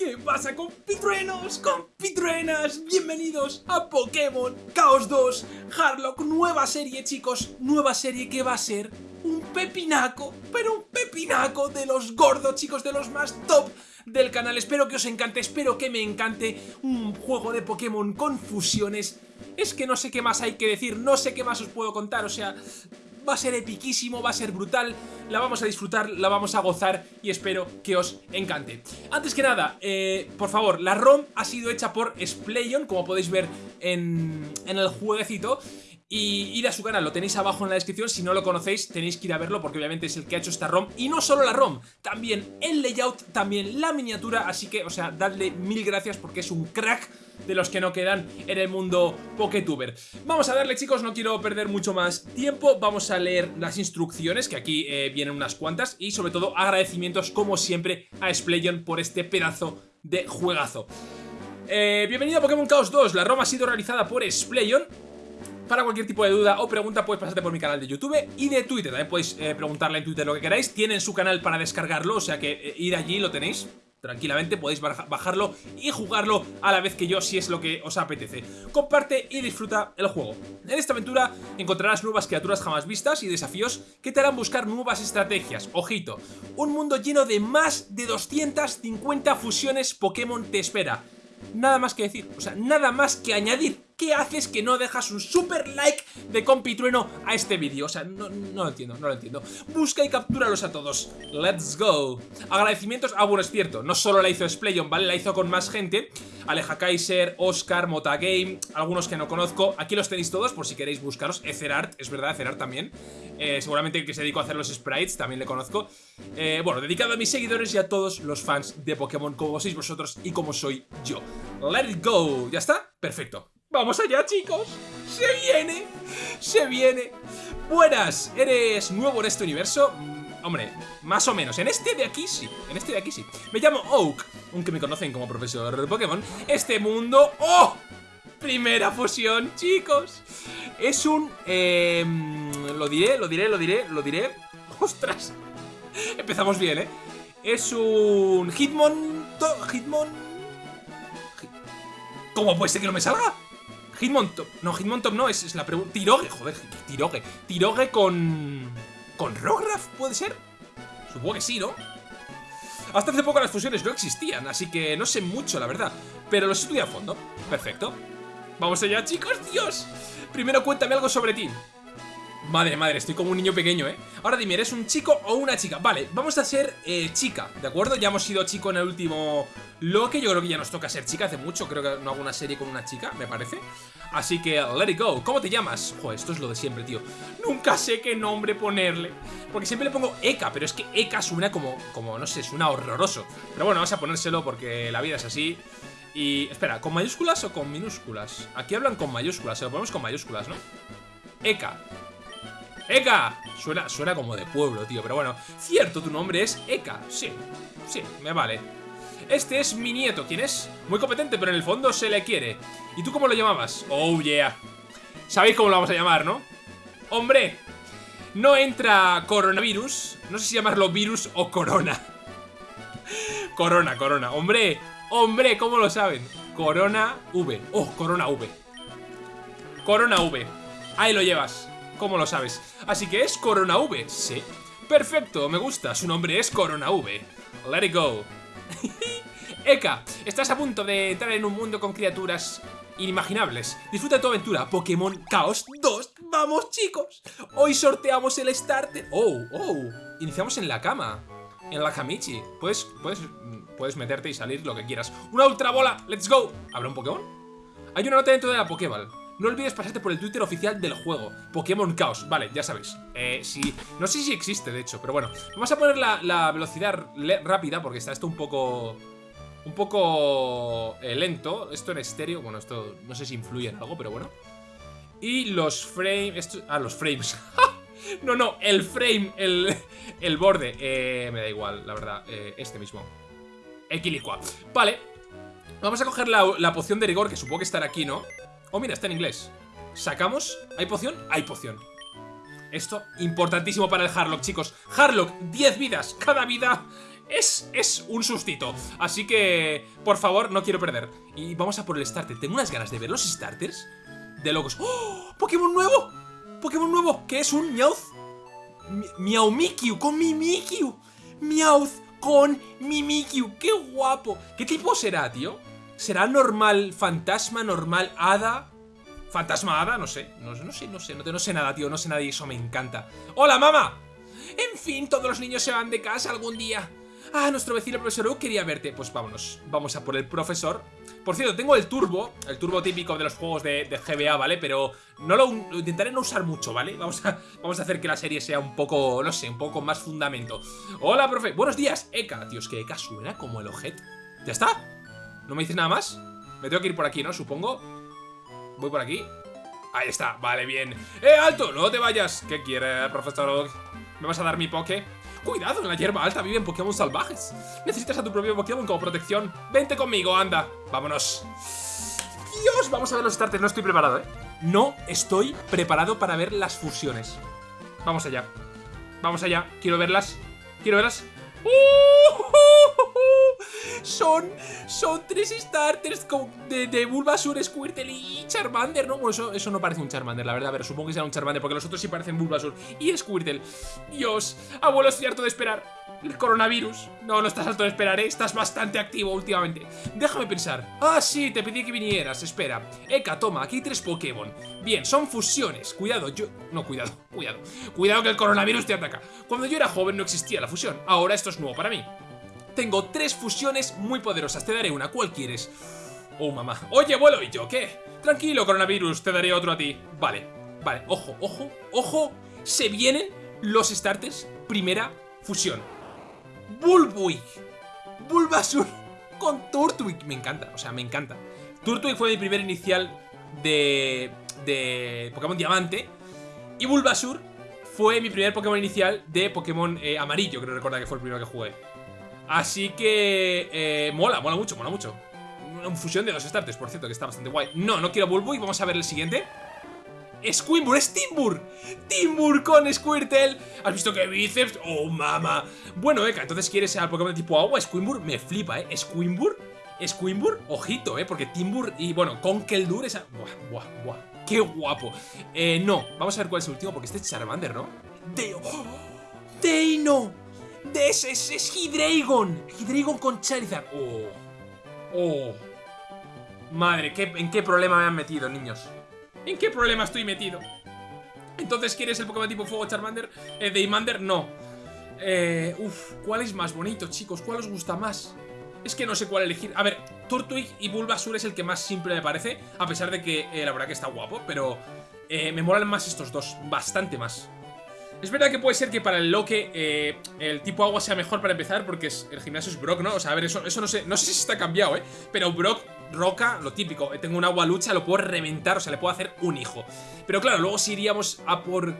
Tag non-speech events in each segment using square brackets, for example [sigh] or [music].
¿Qué pasa compitruenos, compitruenas? Bienvenidos a Pokémon Chaos 2 Harlock, nueva serie chicos, nueva serie que va a ser un pepinaco, pero un pepinaco de los gordos chicos, de los más top del canal. Espero que os encante, espero que me encante un juego de Pokémon con fusiones. Es que no sé qué más hay que decir, no sé qué más os puedo contar, o sea va a ser epiquísimo, va a ser brutal, la vamos a disfrutar, la vamos a gozar y espero que os encante. Antes que nada, eh, por favor, la ROM ha sido hecha por Splayon, como podéis ver en, en el jueguecito, y ir a su canal, lo tenéis abajo en la descripción, si no lo conocéis tenéis que ir a verlo porque obviamente es el que ha hecho esta ROM y no solo la ROM, también el layout, también la miniatura, así que, o sea, dadle mil gracias porque es un crack de los que no quedan en el mundo Poketuber. Vamos a darle chicos, no quiero perder mucho más tiempo, vamos a leer las instrucciones, que aquí eh, vienen unas cuantas, y sobre todo agradecimientos como siempre a Splayon por este pedazo de juegazo. Eh, bienvenido a Pokémon Chaos 2, la ROM ha sido realizada por Splayon para cualquier tipo de duda o pregunta puedes pasarte por mi canal de YouTube y de Twitter. También podéis eh, preguntarle en Twitter lo que queráis. Tienen su canal para descargarlo, o sea que ir allí lo tenéis tranquilamente podéis bajarlo y jugarlo a la vez que yo si es lo que os apetece. Comparte y disfruta el juego. En esta aventura encontrarás nuevas criaturas jamás vistas y desafíos que te harán buscar nuevas estrategias. Ojito, un mundo lleno de más de 250 fusiones Pokémon te espera. Nada más que decir, o sea, nada más que añadir ¿qué haces que no dejas un super like de compitrueno a este vídeo? O sea, no, lo entiendo, no lo entiendo. Busca y captúralos a todos. Let's go. Agradecimientos. Ah, bueno, es cierto. No solo la hizo Splayon, ¿vale? La hizo con más gente. Aleja Kaiser, Oscar, Motagame, algunos que no conozco. Aquí los tenéis todos por si queréis buscaros. Ecerart, es verdad, Ecerart también. Eh, seguramente el que se dedicó a hacer los sprites, también le conozco. Eh, bueno, dedicado a mis seguidores y a todos los fans de Pokémon como sois vosotros y como soy yo. Let it go. ¿Ya está? Perfecto. ¡Vamos allá, chicos! ¡Se viene! ¡Se viene! Buenas, ¿eres nuevo en este universo? Mm, hombre, más o menos. En este de aquí sí. En este de aquí sí. Me llamo Oak, aunque me conocen como profesor de Pokémon. Este mundo... ¡Oh! Primera fusión, chicos. Es un... Eh, lo diré, lo diré, lo diré, lo diré. [laughs] ¡Ostras! Empezamos bien, ¿eh? Es un Hitmon... Hitmon... ¿Cómo puede ser que no me salga? Hitmontop. No, Hitmontop no, es, es la pregunta. Tiroge, joder, Tiroge. Tiroge con... ¿Con Rograph puede ser? Supongo que sí, ¿no? Hasta hace poco las fusiones no existían, así que no sé mucho, la verdad. Pero los estudié a fondo. Perfecto. Vamos allá, chicos, Dios. Primero cuéntame algo sobre ti. Madre, madre, estoy como un niño pequeño, ¿eh? Ahora dime, ¿eres un chico o una chica? Vale, vamos a ser eh, chica, ¿de acuerdo? Ya hemos sido chico en el último que Yo creo que ya nos toca ser chica hace mucho Creo que no hago una serie con una chica, me parece Así que, let it go ¿Cómo te llamas? Joder, esto es lo de siempre, tío Nunca sé qué nombre ponerle Porque siempre le pongo Eka, pero es que Eka suena como, como no sé, suena horroroso Pero bueno, vamos a ponérselo porque la vida es así Y, espera, ¿con mayúsculas o con minúsculas? Aquí hablan con mayúsculas, se lo ponemos con mayúsculas, ¿no? Eka ¡Eka! Suena, suena como de pueblo, tío, pero bueno Cierto, tu nombre es Eka, sí, sí, me vale Este es mi nieto, ¿quién es? Muy competente, pero en el fondo se le quiere ¿Y tú cómo lo llamabas? Oh, yeah Sabéis cómo lo vamos a llamar, ¿no? ¡Hombre! No entra coronavirus No sé si llamarlo virus o corona [laughs] Corona, corona ¡Hombre! ¡Hombre! ¿Cómo lo saben? Corona V Oh, corona V Corona V Ahí lo llevas ¿Cómo lo sabes? Así que es Corona V, sí Perfecto, me gusta, su nombre es Corona V Let it go [laughs] Eka, estás a punto de entrar en un mundo con criaturas inimaginables Disfruta de tu aventura, Pokémon Chaos 2 ¡Vamos chicos! Hoy sorteamos el starter ¡Oh, oh! Iniciamos en la cama En la Kamichi Puedes, puedes, puedes meterte y salir lo que quieras ¡Una ultra bola! ¡Let's go! ¿Habrá un Pokémon? Hay una nota dentro de la Pokéball no olvides pasarte por el Twitter oficial del juego, Pokémon Chaos. Vale, ya sabéis. Eh, sí, no sé si existe, de hecho, pero bueno. Vamos a poner la, velocidad rápida porque está esto un poco... Un poco eh, lento. Esto en estéreo, bueno, esto no sé si influye en algo, pero bueno. Y los frames... ah, los frames. [laughs] no, no, el frame, el, el borde. Eh, me da igual, la verdad. Eh, este mismo. Equilicua. Vale. Vamos a coger la, la poción de rigor, que supongo que estará aquí, ¿no? Oh, mira, está en inglés. ¿Sacamos? ¿Hay poción? Hay poción. Esto, importantísimo para el Harlock, chicos. Harlock, 10 vidas. Cada vida es, es un sustito. Así que, por favor, no quiero perder. Y vamos a por el starter. Tengo unas ganas de ver los starters de locos. ¡Oh! ¡Pokémon nuevo! ¡Pokémon nuevo! ¿Qué es un Meowth? Miau Mimikyu con Mimikyu. Meowth con Mimikyu. ¡Qué guapo! ¿Qué tipo será, tío? ¿Será normal fantasma, normal hada? ¿Fantasma hada? No sé. No, no sé, no sé. No, sé nada, tío. No sé nada y eso me encanta. ¡Hola, mamá! En fin, todos los niños se van de casa algún día. Ah, nuestro vecino profesor U quería verte. Pues vámonos, vamos a por el profesor. Por cierto, tengo el turbo, el turbo típico de los juegos de, GBA, ¿vale? Pero no lo, intentaré no usar mucho, ¿vale? Vamos a, vamos a hacer que la serie sea un poco, no sé, un poco más fundamento. Hola, profe. Buenos días, Eka. Es que Eka suena como el objeto. ¿Ya está? ¿No me dices nada más? Me tengo que ir por aquí, ¿no? Supongo. Voy por aquí. Ahí está, vale, bien. ¡Eh, alto! No te vayas. ¿Qué quiere, profesor? ¿Me vas a dar mi poke? Cuidado, en la hierba alta viven Pokémon salvajes. Necesitas a tu propio Pokémon como protección. Vente conmigo, anda. Vámonos. Dios, vamos a ver los starters. No estoy preparado, ¿eh? No estoy preparado para ver las fusiones. Vamos allá. Vamos allá. Quiero verlas. Quiero verlas. Son, son tres starters de, de Bulbasaur, Squirtle y Charmander, ¿no? Bueno, eso, eso no parece un Charmander, la verdad, pero supongo que será un Charmander porque los otros sí parecen Bulbasaur y Squirtle. Dios, abuelo, estoy harto de esperar. El coronavirus. No, no estás harto de esperar, ¿eh? Estás bastante activo últimamente. Déjame pensar. Ah, sí, te pedí que vinieras. Espera. Eka, toma, aquí hay tres Pokémon. Bien, son fusiones. Cuidado, yo... No, cuidado, cuidado. Cuidado que el coronavirus te ataca. Cuando yo era joven no existía la fusión. Ahora esto es nuevo para mí. Tengo tres fusiones muy poderosas. Te daré una. ¿Cuál quieres? Oh, mamá. Oye, abuelo, ¿y yo qué? Tranquilo, coronavirus. Te daré otro a ti. Vale, vale. Ojo, ojo, ojo. Se vienen los starters primera fusión. Bulbuig, Bulbasur con Turtwig. Me encanta, o sea, me encanta. Turtwig fue mi primer inicial de, de Pokémon Diamante. Y Bulbasur fue mi primer Pokémon inicial de Pokémon eh, Amarillo, creo recordar que fue el primero que jugué. Así que... Eh, mola, mola mucho, mola mucho. Una fusión de los starters, por cierto, que está bastante guay. No, no quiero Bulbuig, vamos a ver el siguiente. Squimble, es Timbur Timbur con Squirtle ¿Has visto qué bíceps? ¡Oh, mama! Bueno, Eka, entonces quieres ser Pokémon de tipo agua Squimbur me flipa, ¿eh? Squimbur Squimbur, ojito, ¿eh? Porque Timbur y, bueno, Conkeldurr es... Buah, buah, buah ¡Qué guapo! Eh, no Vamos a ver cuál es el último Porque este es Charmander, ¿no? ¡De... ¡Oh! ¡Deino! ¡De ese, ese es Hydreigon! Hydreigon con Charizard ¡Oh! ¡Oh! Madre, ¿qué, ¿en qué problema me han metido, niños? ¿En qué problema estoy metido? Entonces, ¿quieres el Pokémon tipo Fuego Charmander? Eh, Daymander, no. Eh, uf, ¿cuál es más bonito, chicos? ¿Cuál os gusta más? Es que no sé cuál elegir. A ver, Turtwig y Bulbasur es el que más simple me parece, a pesar de que eh, la verdad que está guapo, pero eh, me molan más estos dos, bastante más. Es verdad que puede ser que para el Loque eh, el tipo agua sea mejor para empezar porque el gimnasio es Brock, ¿no? O sea, a ver, eso, no sé, no sé si está cambiado, ¿eh? Pero Brock, Roca, lo típico, eh, tengo un agua lucha, lo puedo reventar, o sea, le puedo hacer un hijo. Pero claro, luego si iríamos a por...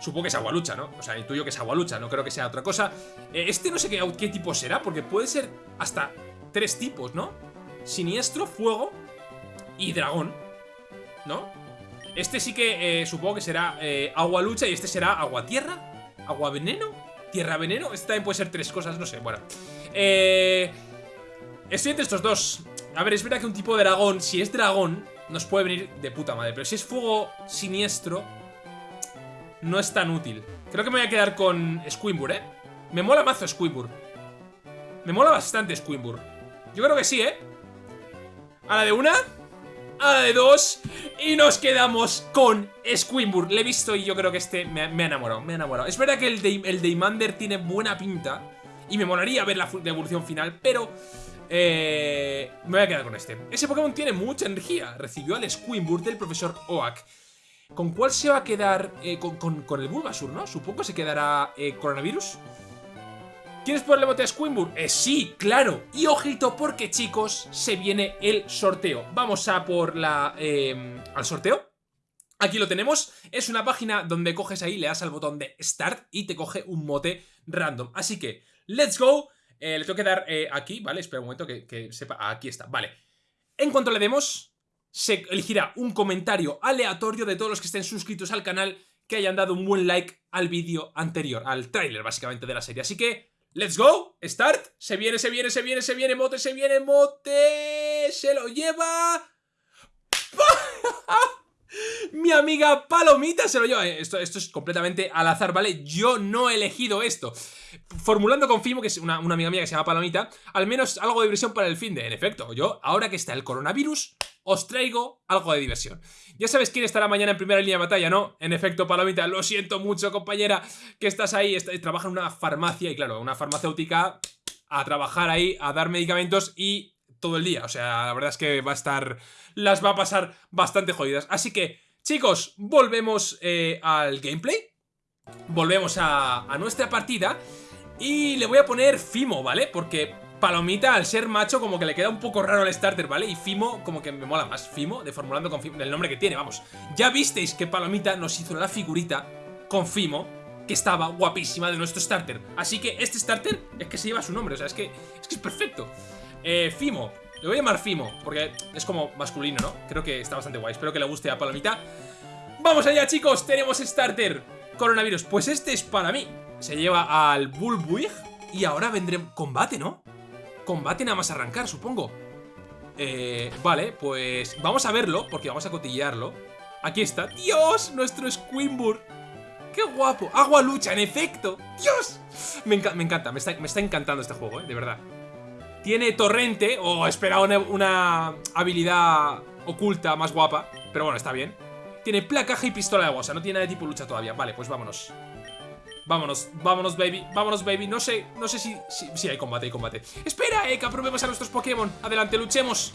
Supongo que es agua lucha, ¿no? O sea, intuyo que es agua lucha, no creo que sea otra cosa. Eh, este no sé qué, qué tipo será, porque puede ser hasta tres tipos, ¿no? Siniestro, fuego y dragón, ¿no? Este sí que eh, supongo que será eh, agua lucha y este será agua tierra, agua veneno, tierra veneno. Este también puede ser tres cosas, no sé, bueno. Eh, estoy entre estos dos. A ver, es verdad que un tipo de dragón, si es dragón, nos puede venir de puta madre. Pero si es fuego siniestro, no es tan útil. Creo que me voy a quedar con Squimbur, ¿eh? Me mola mazo Squimbur. Me mola bastante Squimbur. Yo creo que sí, ¿eh? A la de una a de dos y nos quedamos con Squimbur. Le he visto y yo creo que este me, ha enamorado, me ha. Es verdad que el, de, el tiene buena pinta y me molaría ver la, evolución final, pero eh, me voy a quedar con este. Ese Pokémon tiene mucha energía. Recibió al Squimbur del profesor Oak. ¿Con cuál se va a quedar? Eh, con, el Bulbasur, ¿no? Supongo que se quedará eh, Coronavirus. ¿Quieres ponerle bote a Squimburg? Eh, sí, claro. Y ojito porque, chicos, se viene el sorteo. Vamos a por la... Eh, al sorteo. Aquí lo tenemos, es una página donde coges ahí, le das al botón de Start y te coge un mote random. Así que, let's go. Eh, le tengo que dar eh, aquí, ¿vale? Espera un momento que, que sepa. Aquí está, vale. En cuanto le demos, se elegirá un comentario aleatorio de todos los que estén suscritos al canal que hayan dado un buen like al vídeo anterior, al tráiler básicamente de la serie. Así que Let's go, start, se viene, se viene, se viene, se viene, mote, se viene, mote, se lo lleva... Mi amiga Palomita se lo lleva. Esto, esto es completamente al azar, ¿vale? Yo no he elegido esto. Formulando con Fimo, que es una, una, amiga mía que se llama Palomita, al menos algo de diversión para el fin de. En efecto, yo, ahora que está el coronavirus, os traigo algo de diversión. Ya sabes quién estará mañana en primera línea de batalla, ¿no? En efecto, Palomita, lo siento mucho, compañera, que estás ahí, trabaja en una farmacia y claro, una farmacéutica a trabajar ahí, a dar medicamentos y todo el día. O sea, la verdad es que va a estar... Las va a pasar bastante jodidas. Así que, chicos, volvemos eh, al gameplay. Volvemos a, nuestra partida. Y le voy a poner Fimo, ¿vale? Porque Palomita, al ser macho, como que le queda un poco raro el starter, ¿vale? Y Fimo, como que me mola más. Fimo, de formulando con Fimo, el nombre que tiene, vamos. Ya visteis que Palomita nos hizo la figurita con Fimo, que estaba guapísima de nuestro starter. Así que este starter es que se lleva su nombre, o sea, es, que es perfecto. Eh, Fimo, le voy a llamar Fimo, porque es como masculino, ¿no? Creo que está bastante guay, espero que le guste a Palomita. ¡Vamos allá, chicos! Tenemos starter Coronavirus, pues este es para mí. Se lleva al Bulbuig y ahora vendré combate, ¿no? combate nada más arrancar, supongo. Eh, vale, pues vamos a verlo, porque vamos a cotillearlo. Aquí está. ¡Dios! Nuestro Squimbur. ¡Qué guapo! ¡Agua lucha, en efecto! ¡Dios! Me, encanta, me está, encantando este juego, ¿eh? De verdad. Tiene torrente, o oh, una, habilidad oculta más guapa. Pero bueno, está bien. Tiene placaje y pistola de agua, o sea, no tiene nada de tipo lucha todavía. Vale, pues vámonos. Vámonos, vámonos, baby, vámonos, baby No sé, no sé si... Hay combate, hay combate Espera, Eka, probemos a nuestros Pokémon Adelante, luchemos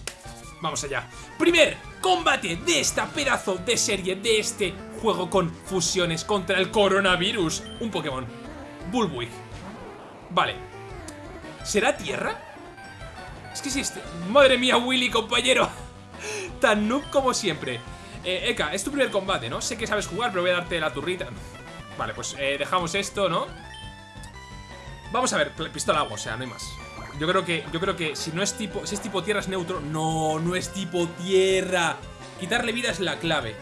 Vamos allá Primer combate de esta pedazo de serie De este juego con fusiones contra el coronavirus Un Pokémon Bulbuig Vale ¿Será tierra? Es que si este... Madre mía, Willy, compañero [laughs] Tan noob como siempre eh, Eka, es tu primer combate, ¿no? Sé que sabes jugar, pero voy a darte la turrita Vale, pues eh, dejamos esto, ¿no? Vamos a ver, pistola agua, o sea, no hay más Yo creo que, yo creo que si no es tipo Si es tipo tierra es neutro No, no es tipo tierra Quitarle vida es la clave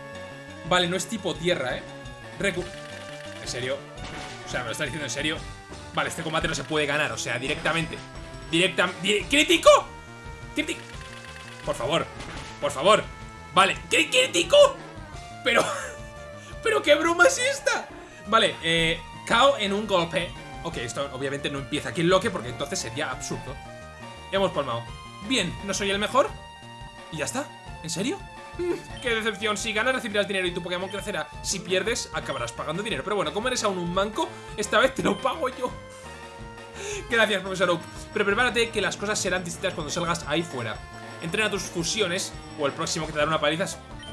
Vale, no es tipo tierra, ¿eh? Recu ¿En serio? O sea, ¿me lo estás diciendo en serio? Vale, este combate no se puede ganar, o sea, directamente Directa... ¿Crítico? ¿Crítico? Por favor, por favor Vale, ¿crítico? Pero... [laughs] ¿Pero qué broma es esta? Vale, eh, KO en un golpe. Ok, esto obviamente no empieza aquí en loque porque entonces sería absurdo. Hemos palmado. Bien, ¿no soy el mejor? ¿Y ya está? ¿En serio? Mm, ¡Qué decepción! Si ganas recibirás dinero y tu Pokémon crecerá. Si pierdes, acabarás pagando dinero. Pero bueno, como eres aún un manco, esta vez te lo pago yo. Gracias, profesor Oak. Pero prepárate que las cosas serán distintas cuando salgas ahí fuera. Entrena tus fusiones o el próximo que te dará una paliza.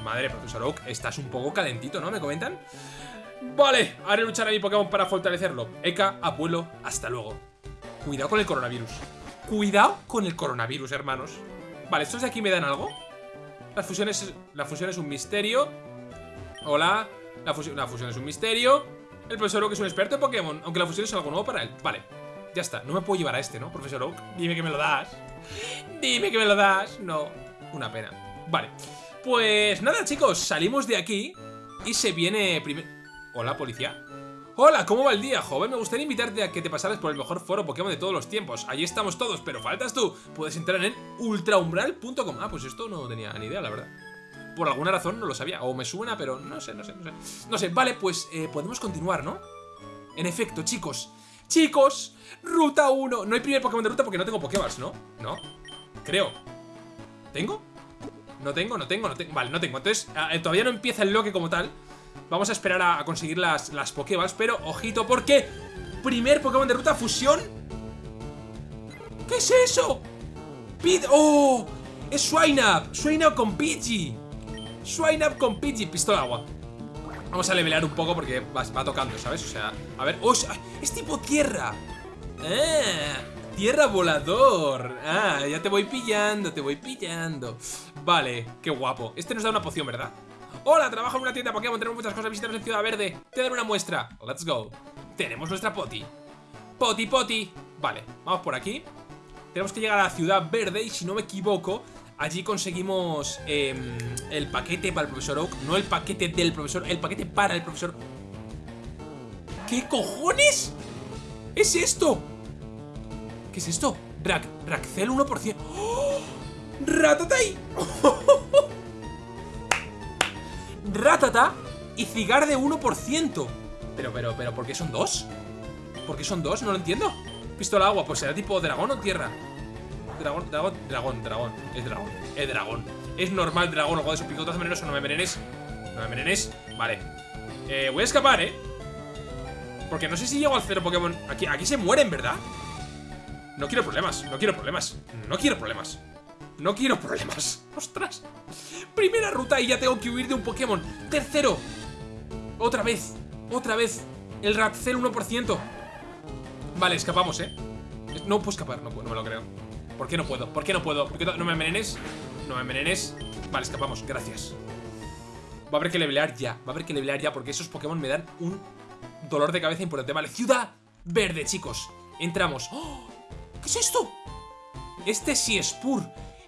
Madre, profesor Oak, estás un poco calentito, ¿no? ¿Me comentan? Vale, haré luchar a mi Pokémon para fortalecerlo. Eka, abuelo, hasta luego. Cuidado con el coronavirus. Cuidado con el coronavirus, hermanos. Vale, ¿estos de aquí me dan algo? Las fusiones, la fusión es un misterio. Hola. La fusión, la fusión es un misterio. El profesor Oak es un experto en Pokémon, aunque la fusión es algo nuevo para él. Vale, ya está. No me puedo llevar a este, ¿no, profesor Oak? Dime que me lo das. Dime que me lo das. No, una pena. Vale, pues nada, chicos. Salimos de aquí y se viene primero... Hola, policía. Hola, ¿cómo va el día, joven? Me gustaría invitarte a que te pasaras por el mejor foro Pokémon de todos los tiempos. Allí estamos todos, pero faltas tú. Puedes entrar en ultraumbral.com. Ah, pues esto no tenía ni idea, la verdad. Por alguna razón no lo sabía. O me suena, pero no sé, no sé, no sé. No sé, vale, pues eh, podemos continuar, ¿no? En efecto, chicos. Chicos, ruta 1. No hay primer Pokémon de ruta porque no tengo Pokémon, ¿no? No. Creo. ¿Tengo? No tengo, no tengo, no tengo. Vale, no tengo. Entonces, ah, eh, todavía no empieza el loque como tal. Vamos a esperar a, conseguir las, las Pokéballs, pero ojito porque... Primer Pokémon de ruta, fusión. ¿Qué es eso? Pid... ¡Oh! Es Swineup. Swineup con Pidgey. Swineup con Pidgey. Pistola agua. Vamos a levelear un poco porque va, tocando, ¿sabes? O sea, a ver... ¡Oh! Es tipo tierra. ¡Ah! Tierra volador. Ah, ya te voy pillando, te voy pillando. Vale, qué guapo. Este nos da una poción, ¿verdad? Hola, trabajo en una tienda Pokémon, tenemos muchas cosas, visitamos en Ciudad Verde Te daré una muestra, let's go Tenemos nuestra poti Poti, poti Vale, vamos por aquí Tenemos que llegar a la Ciudad Verde y si no me equivoco Allí conseguimos em, el paquete para el profesor Oak No el paquete del profesor, el paquete para el profesor ¿Qué cojones? ¿Es esto? ¿Qué es esto? Rack, Rackcel 1%. ¡Oh! ¡Ratatay! [laughs] Ratata y Cigar de 1%. Pero, pero, pero, ¿por qué son dos? ¿Por qué son dos? No lo entiendo. Pistola agua, pues será tipo dragón o tierra. Dragón, dragón, dragón, dragón. Es dragón, es dragón. Es normal dragón, o de su picotazo venenoso, no me envenenes. No me envenenes. Vale. Eh, voy a escapar, ¿eh? Porque no sé si llego al cero Pokémon. Aquí, aquí se mueren, ¿verdad? No quiero problemas, no quiero problemas. No quiero problemas. No quiero problemas. [laughs] ¡Ostras! Primera ruta y ya tengo que huir de un Pokémon. Tercero. Otra vez. Otra vez. El Ratcel 1%. Vale, escapamos, ¿eh? No puedo escapar, no, no me lo creo. ¿Por qué no puedo? ¿Por qué no puedo? ¿Por qué no me envenenes? No me envenenes. Vale, escapamos, gracias. Va a haber que levelear ya. Va a haber que levelear ya porque esos Pokémon me dan un dolor de cabeza importante. Vale, ciudad verde, chicos. Entramos. ¡Oh! ¿Qué es esto? Este sí es Spur.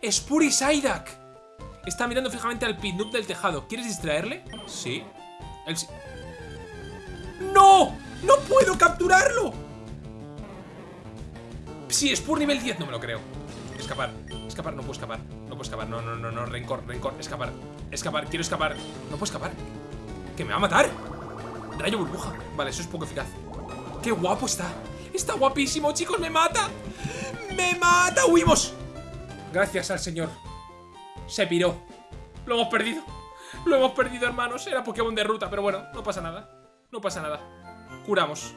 Spur y Psyduck. Está mirando fijamente al Pidnup del tejado. ¿Quieres distraerle? Sí. ¡No! ¡No puedo capturarlo! Sí, Spur nivel 10, no me lo creo. Escapar, escapar, no puedo escapar. No puedo escapar, no, no, no, no, rencor, rencor, escapar. Escapar, quiero escapar. No puedo escapar. ¡Que me va a matar! Rayo burbuja. Vale, eso es poco eficaz. ¡Qué guapo está! Está guapísimo, chicos, me mata. ¡Me mata! ¡Huimos! Gracias al señor. Se piró. Lo hemos perdido. Lo hemos perdido, hermanos. Era Pokémon de ruta, pero bueno, no pasa nada. No pasa nada. Curamos.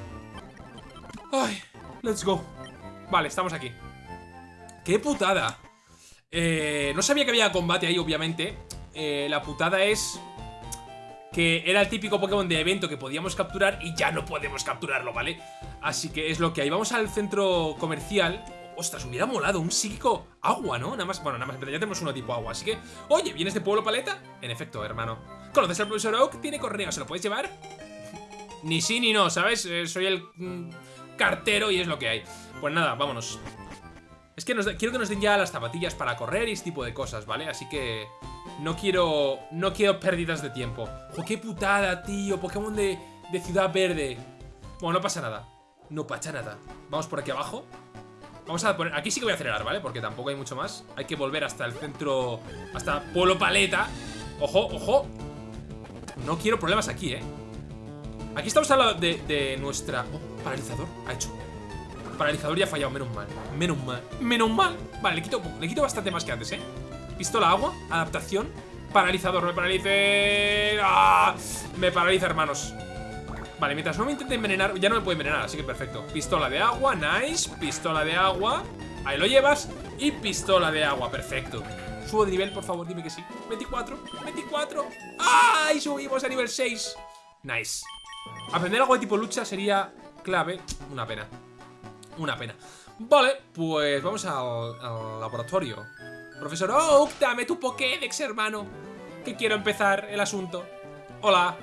Ay, let's go. Vale, estamos aquí. ¡Qué putada! Eh, no sabía que había combate ahí, obviamente. Eh, la putada es que era el típico Pokémon de evento que podíamos capturar y ya no podemos capturarlo, ¿vale? Así que es lo que hay. Vamos al centro comercial. Ostras, hubiera molado un psíquico agua, ¿no? Nada más, bueno, nada más, ya tenemos uno tipo agua. Así que, oye, ¿vienes de Pueblo Paleta? En efecto, hermano. ¿Conoces al profesor Oak? Tiene correo, ¿se lo puedes llevar? ni sí ni no, ¿sabes? Eh, soy el mm, cartero y es lo que hay. Pues nada, vámonos. Es que quiero que nos den ya las zapatillas para correr y este tipo de cosas, ¿vale? Así que no quiero no quiero pérdidas de tiempo. ¡Jo, qué putada, tío! Pokémon de, de Ciudad Verde. Bueno, no pasa nada. No pasa nada. Vamos por aquí abajo. Vamos a poner... Aquí sí que voy a acelerar, ¿vale? Porque tampoco hay mucho más. Hay que volver hasta el centro... Hasta Pueblo Paleta. ¡Ojo, ojo! No quiero problemas aquí, ¿eh? Aquí estamos hablando de, de nuestra... Oh, paralizador. Ha hecho. Paralizador ya ha fallado, menos mal. Menos mal. Menos mal. Vale, le quito, le quito bastante más que antes, ¿eh? Pistola agua, adaptación. Paralizador, me paralice. ¡Ah! Me paraliza, hermanos. Vale, mientras no me intente envenenar, ya no me puede envenenar, así que perfecto. Pistola de agua, nice. Pistola de agua. Ahí lo llevas. Y pistola de agua, perfecto. Subo de nivel, por favor, dime que sí. 24, 24. ¡Ah! Y subimos a nivel 6. Nice. Aprender algo de tipo lucha sería clave. Una pena. Una pena. Vale, pues vamos al, laboratorio. Profesor Oak, dame tu Pokédex, hermano. Que quiero empezar el asunto. Hola.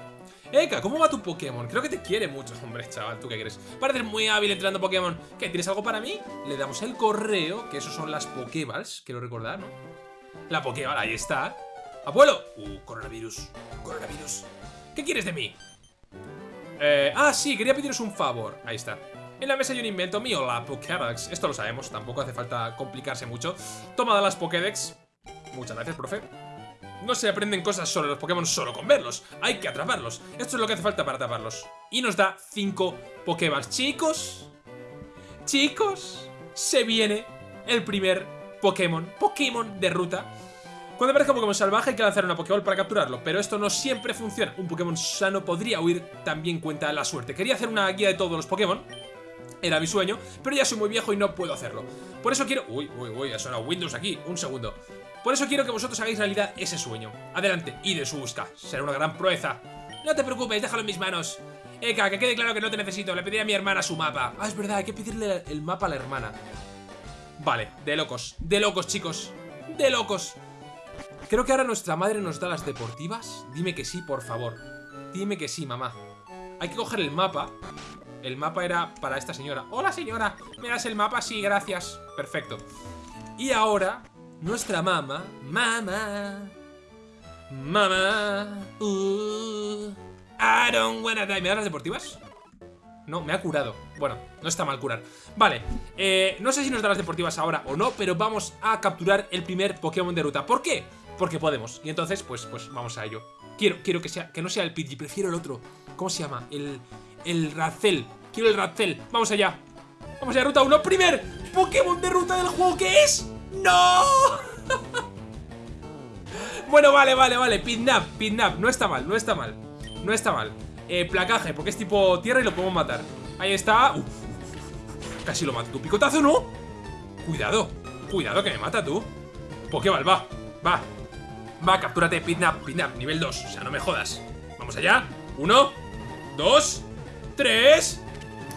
Eka, ¿cómo va tu Pokémon? Creo que te quiere mucho, hombre, chaval, ¿tú qué quieres? Pareces muy hábil entrenando Pokémon. ¿Qué, tienes algo para mí? Le damos el correo, que esos son las Pokéballs, quiero recordar, ¿no? La Pokéball, ahí está. ¡Abuelo! Uh, coronavirus. Coronavirus. ¿Qué quieres de mí? Eh, ah, sí, quería pediros un favor. Ahí está. En la mesa hay un invento mío, la Pokédex. Esto lo sabemos, tampoco hace falta complicarse mucho. Tomada las Pokédex. Muchas gracias, profe. No se aprenden cosas sobre los Pokémon solo con verlos. Hay que atraparlos. Esto es lo que hace falta para atraparlos. Y nos da 5 Pokéballs. Chicos, chicos, se viene el primer Pokémon. Pokémon de ruta. Cuando aparezca un Pokémon salvaje hay que lanzar una Pokéball para capturarlo, pero esto no siempre funciona. Un Pokémon sano podría huir, también cuenta la suerte. Quería hacer una guía de todos los Pokémon, era mi sueño, pero ya soy muy viejo y no puedo hacerlo. Por eso quiero... Uy, uy, uy, ha sonado Windows aquí. Un segundo. Por eso quiero que vosotros hagáis realidad ese sueño. Adelante, y de su busca. Será una gran proeza. No te preocupes, déjalo en mis manos. Eka, que quede claro que no te necesito. Le pediré a mi hermana su mapa. Ah, es verdad, hay que pedirle el mapa a la hermana. Vale, de locos. De locos, chicos. De locos. Creo que ahora nuestra madre nos da las deportivas. Dime que sí, por favor. Dime que sí, mamá. Hay que coger el mapa el mapa era para esta señora. ¡Hola, señora! ¿Me das el mapa? Sí, gracias. Perfecto. Y ahora, nuestra mamá... Mamá... Mamá... Uh, I don't wanna die. ¿Me das las deportivas? No, me ha curado. Bueno, no está mal curar. Vale, eh, no sé si nos da las deportivas ahora o no, pero vamos a capturar el primer Pokémon de ruta. ¿Por qué? Porque podemos. Y entonces, pues, pues vamos a ello. Quiero, quiero que sea, que no sea el Pidgey, prefiero el otro. ¿Cómo se llama? El, el Razel. Quiero el Razel. Vamos allá. Vamos allá, ruta 1. Primer Pokémon de ruta del juego, ¿qué es? ¡No! [laughs] bueno, vale, vale, vale. Pidnap, Pidnap. No está mal, no está mal. No está mal. Eh, placaje, porque es tipo tierra y lo podemos matar. Ahí está. Uf, casi lo mato. ¿Tu picotazo no? Cuidado. Cuidado que me mata tú. Pokéball, va. Va. Va, captúrate, Pidnap, Pidnap, nivel 2. O sea, no me jodas. Vamos allá. Uno, dos, tres.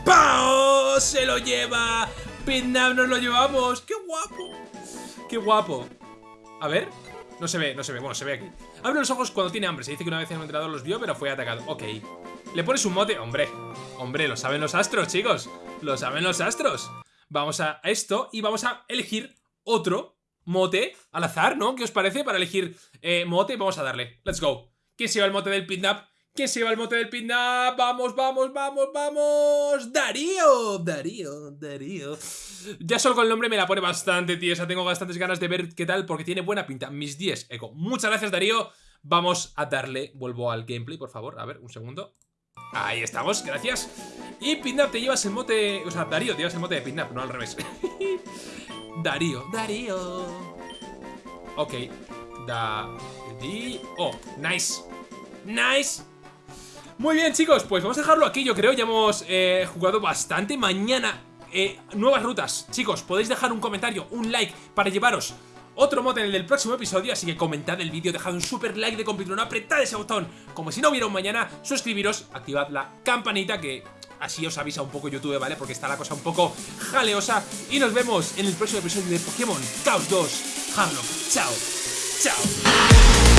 ¡Pau! ¡Se lo lleva! Pidnap nos lo llevamos. ¡Qué guapo! ¡Qué guapo! A ver. No se ve, no se ve. Bueno, se ve aquí. Abre los ojos cuando tiene hambre. Se dice que una vez en un entrenador los vio, pero fue atacado. Ok. Le pones un mote. Hombre. Hombre, lo saben los astros, chicos. Lo saben los astros. Vamos a esto y vamos a elegir otro mote al azar, ¿no? ¿Qué os parece? Para elegir eh, mote, vamos a darle. Let's go. ¿Quién se lleva el mote del Pidnap? ¿Quién se lleva el mote del Pidnap? Vamos, vamos, vamos, vamos. Darío, Darío, Darío. Ya solo con el nombre me la pone bastante, tío. O sea, tengo bastantes ganas de ver qué tal porque tiene buena pinta. Mis 10, Eco. Muchas gracias, Darío. Vamos a darle, vuelvo al gameplay, por favor. A ver, un segundo. Ahí estamos, gracias. Y Pidnap, te llevas el mote... O sea, Darío, te llevas el mote de Pidnap, no al revés. [laughs] Darío, Darío. Ok. Darío. Oh, nice. Nice. Muy bien, chicos, pues vamos a dejarlo aquí, yo creo. Ya hemos eh, jugado bastante. Mañana, eh, nuevas rutas. Chicos, podéis dejar un comentario, un like para llevaros otro mod en el del próximo episodio, así que comentad el vídeo, dejad un super like de completo, apretad ese botón, como si no hubiera un mañana, suscribiros, activad la campanita que así os avisa un poco YouTube, ¿vale? Porque está la cosa un poco jaleosa. Y nos vemos en el próximo episodio de Pokémon Chaos 2 Harlock. Chao. Chao.